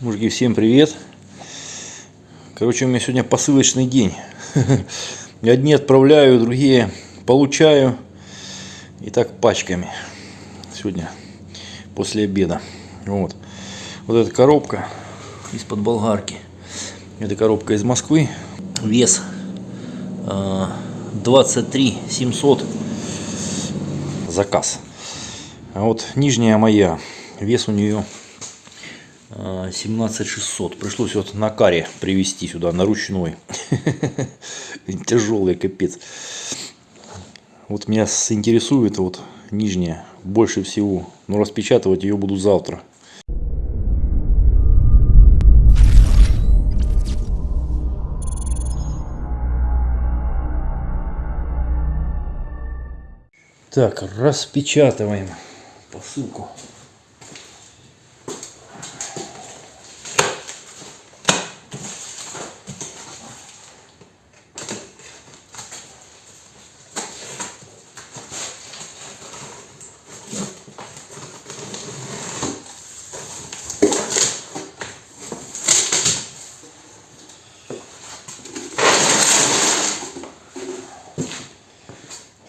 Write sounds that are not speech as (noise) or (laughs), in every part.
Мужики, всем привет. Короче, у меня сегодня посылочный день. (laughs) Одни отправляю, другие получаю. И так пачками. Сегодня после обеда. Вот. Вот эта коробка из-под болгарки. Это коробка из Москвы. Вес 23 700. Заказ. А вот нижняя моя. Вес у нее 17600. Пришлось вот на каре привезти сюда, на ручной. (laughs) Тяжелый капец. Вот меня интересует вот нижняя больше всего. Но распечатывать ее буду завтра. Так, распечатываем посылку.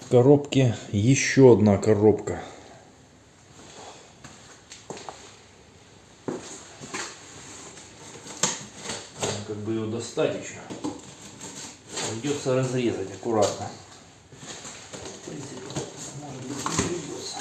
В коробке еще одна коробка. Как бы ее достать еще. Придется разрезать аккуратно. В принципе, может быть, не придется.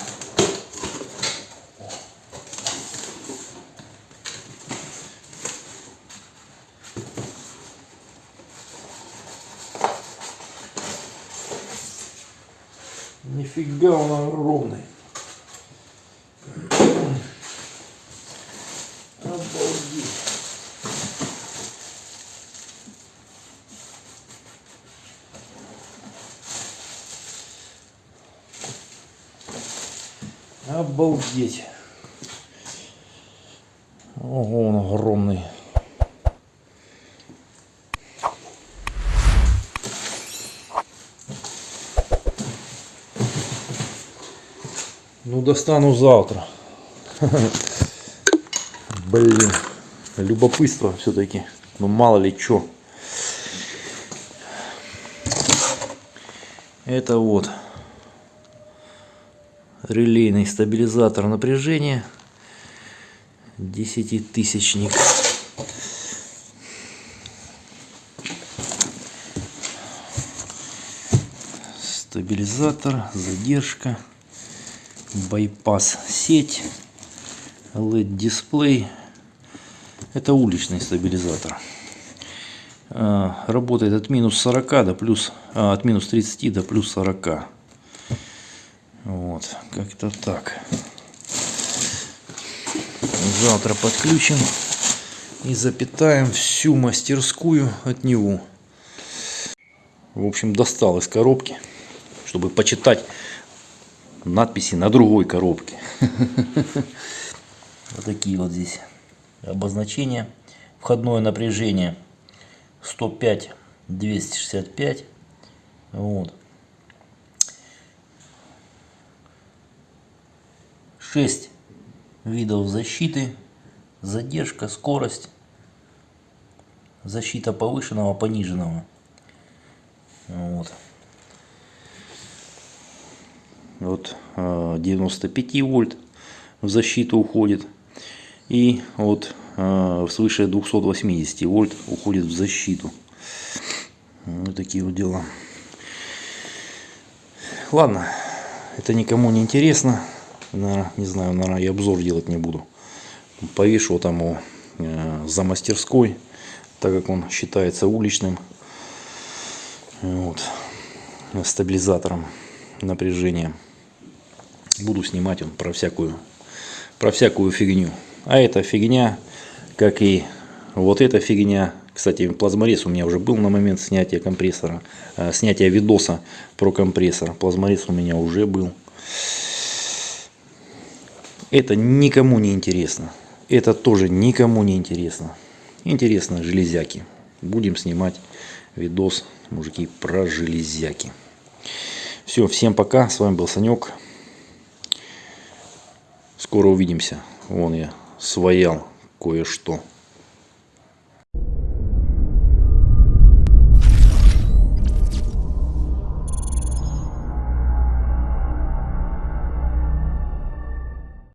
Нифига он огромный. Обалдеть. Обалдеть. Ого, он огромный. Ну, достану завтра. Блин, любопытство все-таки. Ну, мало ли что. Это вот релейный стабилизатор напряжения. Десятитысячник. Стабилизатор, задержка байпас сеть LED дисплей. Это уличный стабилизатор. А, работает от минус 40 до плюс а, от минус 30 до плюс 40 вот как-то так. Завтра подключим и запитаем всю мастерскую от него. В общем достал из коробки чтобы почитать надписи на другой коробке. (laughs) Вот такие вот здесь обозначения. Входное напряжение 105 265. Вот. 6 видов защиты. Задержка, скорость. Защита повышенного, пониженного. Вот вот 95 э, вольт в защиту уходит. И вот э, свыше 280 вольт уходит в защиту. Вот такие вот дела. Ладно это никому не интересно. Наверное, не знаю наверное я обзор делать не буду. Повешу там его э, за мастерской так как он считается уличным вот, стабилизатором напряжения буду снимать он про всякую, про всякую фигню. А эта фигня, как и вот эта фигня, кстати, плазморез у меня уже был на момент снятия компрессора, э, снятия видоса про компрессор. Плазморез у меня уже был. Это никому не интересно. Это тоже никому не интересно. Интересно железяки. Будем снимать видос, мужики, про железяки. Все, всем пока. С вами был Санек. Скоро увидимся. Вон я своял кое-что.